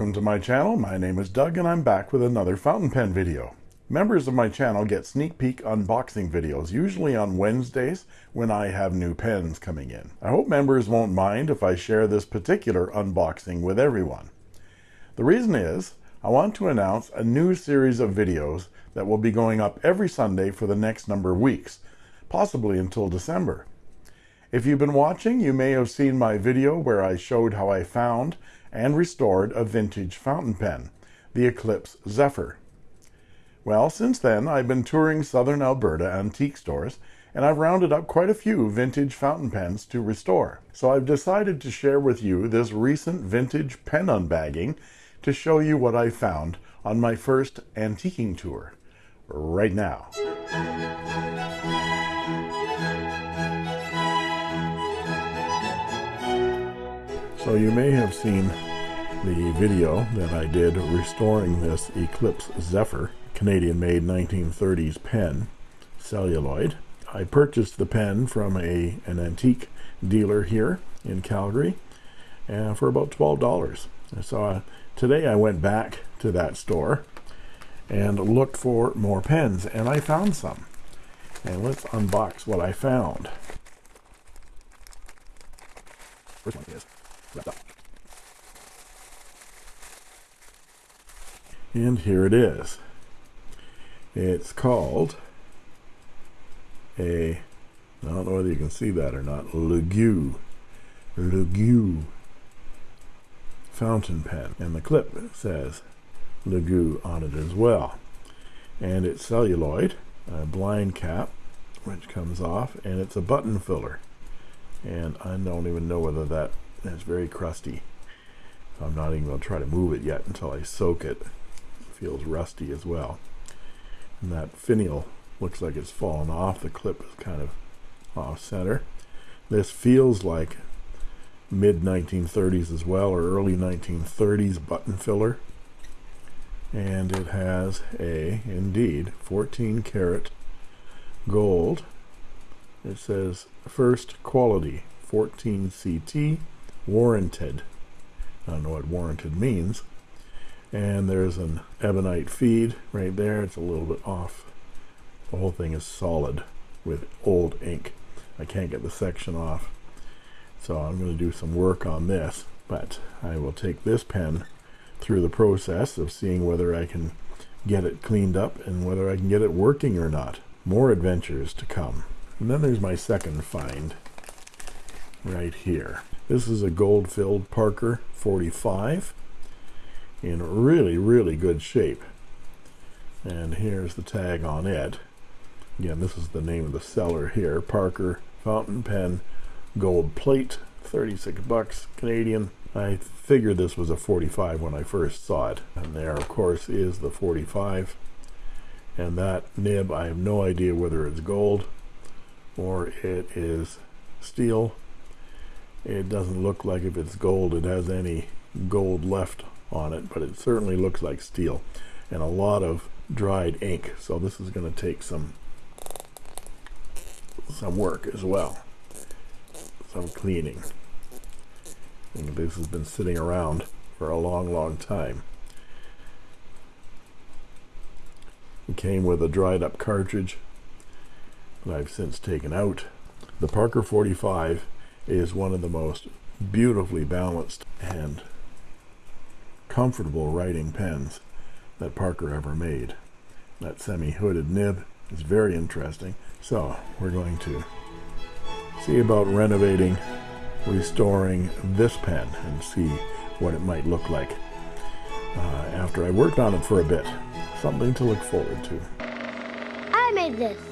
Welcome to my channel. My name is Doug and I'm back with another fountain pen video. Members of my channel get sneak peek unboxing videos, usually on Wednesdays when I have new pens coming in. I hope members won't mind if I share this particular unboxing with everyone. The reason is, I want to announce a new series of videos that will be going up every Sunday for the next number of weeks, possibly until December. If you've been watching, you may have seen my video where I showed how I found and restored a vintage fountain pen, the Eclipse Zephyr. Well, since then, I've been touring southern Alberta antique stores, and I've rounded up quite a few vintage fountain pens to restore. So I've decided to share with you this recent vintage pen unbagging to show you what I found on my first antiquing tour, right now. So you may have seen the video that I did restoring this Eclipse Zephyr Canadian-made 1930s pen, celluloid. I purchased the pen from a an antique dealer here in Calgary uh, for about $12. So uh, today I went back to that store and looked for more pens, and I found some. And let's unbox what I found. First one is wrapped up. And here it is. It's called a, I don't know whether you can see that or not, Legue, Legue fountain pen. And the clip says Legue on it as well. And it's celluloid, a blind cap, which comes off, and it's a button filler. And I don't even know whether that is very crusty. I'm not even going to try to move it yet until I soak. It feels rusty as well. And that finial looks like it's fallen off. The clip is kind of off center. This feels like mid 1930s as well or early 1930s button filler. And it has a indeed 14 karat gold. It says first quality 14 CT warranted. I don't know what warranted means and there's an ebonite feed right there. It's a little bit off. The whole thing is solid with old ink. I can't get the section off. So I'm going to do some work on this but I will take this pen through the process of seeing whether I can get it cleaned up and whether I can get it working or not. More adventures to come. And then there's my second find right here. This is a gold filled Parker 45 in really really good shape. And here's the tag on it. Again this is the name of the seller here. Parker fountain pen gold plate 36 bucks Canadian. I figured this was a 45 when I first saw it. And there of course is the 45 and that nib I have no idea whether it's gold or it is steel. It doesn't look like if it's gold it has any gold left on it but it certainly looks like steel and a lot of dried ink. So this is going to take some some work as well some cleaning. And this has been sitting around for a long long time. It came with a dried up cartridge that I've since taken out. The Parker 45 is one of the most beautifully balanced and comfortable writing pens that Parker ever made. That semi-hooded nib is very interesting. So we're going to see about renovating, restoring this pen and see what it might look like uh, after I worked on it for a bit. Something to look forward to. I made this.